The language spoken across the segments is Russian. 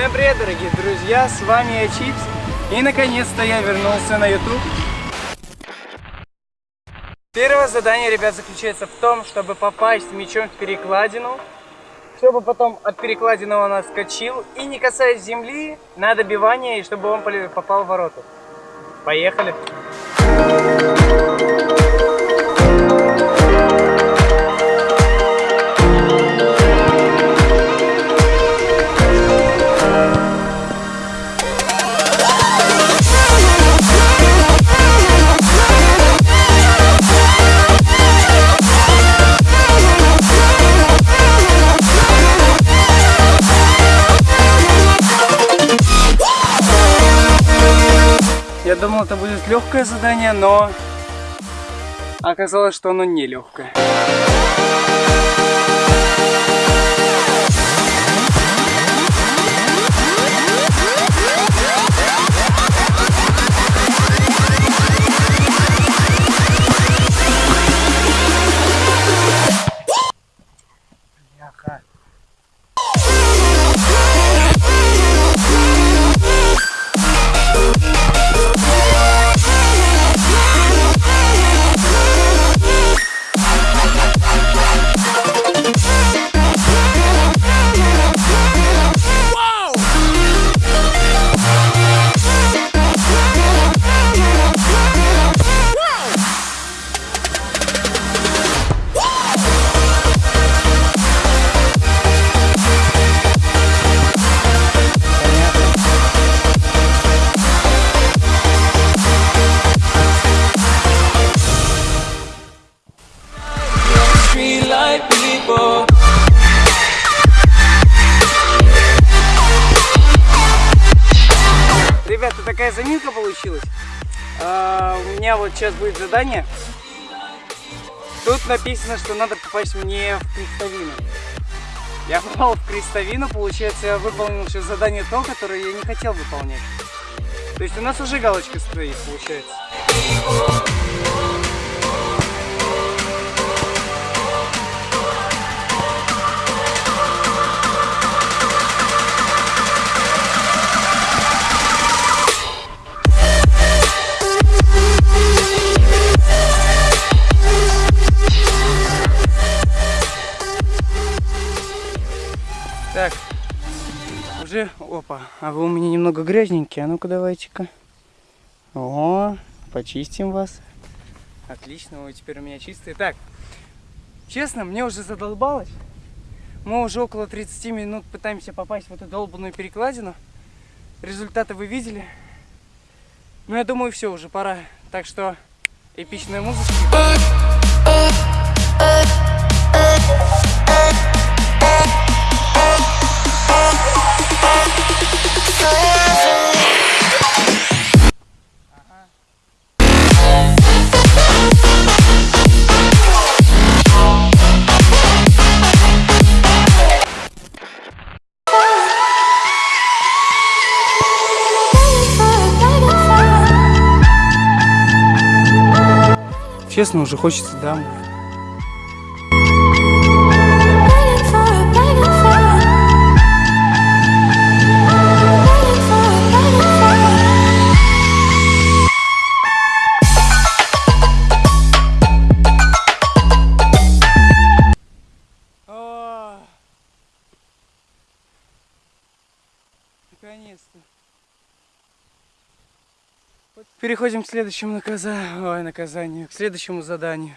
Всем привет, дорогие друзья, с вами я Чипс. И наконец-то я вернулся на YouTube. Первое задание, ребят, заключается в том, чтобы попасть мячом в перекладину, чтобы потом от перекладины он отскочил и не касаясь земли, на добивание, и чтобы он попал в ворота. Поехали! Я думал, это будет легкое задание, но оказалось, что оно не легкое. Такая заминка получилась. А, у меня вот сейчас будет задание. Тут написано, что надо попасть мне в крестовину. Я попал в крестовину, получается, я выполнил сейчас задание то, которое я не хотел выполнять. То есть у нас уже галочка стоит, получается. Опа, а вы у меня немного грязненькие, а ну-ка давайте-ка. О, почистим вас. Отлично, вы теперь у меня чистые. Так, честно, мне уже задолбалось. Мы уже около 30 минут пытаемся попасть в эту долбанную перекладину. Результаты вы видели. Ну, я думаю, все, уже пора. Так что, эпичная музыка. Честно, уже хочется домой. Переходим к следующему наказанию, ой, наказанию, к следующему заданию.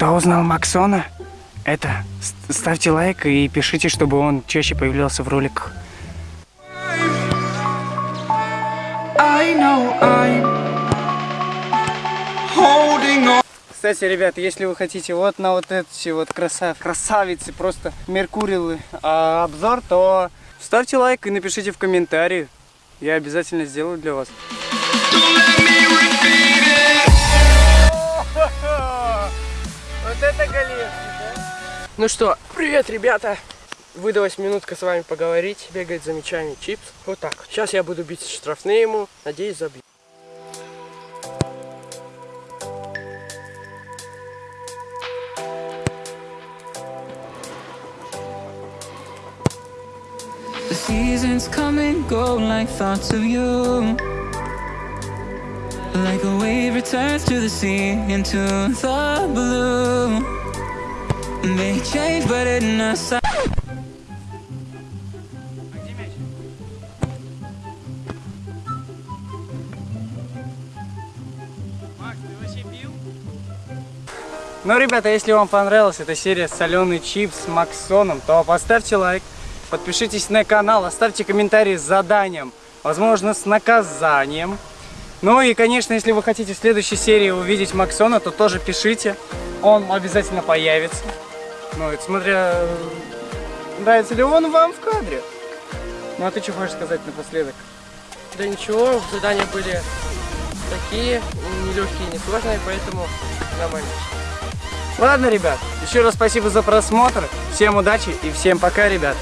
Кто узнал Максона? это, ст- ставьте лайк и пишите, чтобы он чаще появлялся в роликах. Кстати, ребят, если вы хотите вот на вот эти вот красав... красавицы, просто меркурилы а, обзор, то ставьте лайк и напишите в комментарии. Я обязательно сделаю для вас. Ну что, привет, ребята! Выдалась минутка с вами поговорить, бегать за мячами чипс. Вот так. Сейчас я буду бить штрафные ему, надеюсь забью. Seasons come and go like thoughts of you. Like a wave returns to the sea into the blue. They change, but in a Ну, ребята, если вам понравилась эта серия соленый чипс с Максоном, то поставьте лайк, подпишитесь на канал, оставьте комментарий с заданием, возможно, с наказанием. Ну и, конечно, если вы хотите в следующей серии увидеть Максона, то тоже пишите, он обязательно появится. Ну, это смотря, э, нравится ли он вам в кадре. Ну, а ты что хочешь сказать напоследок? Да ничего, задания были такие, не легкие, не сложные, поэтому нормально. Ладно, ребят, еще раз спасибо за просмотр, всем удачи и всем пока, ребят.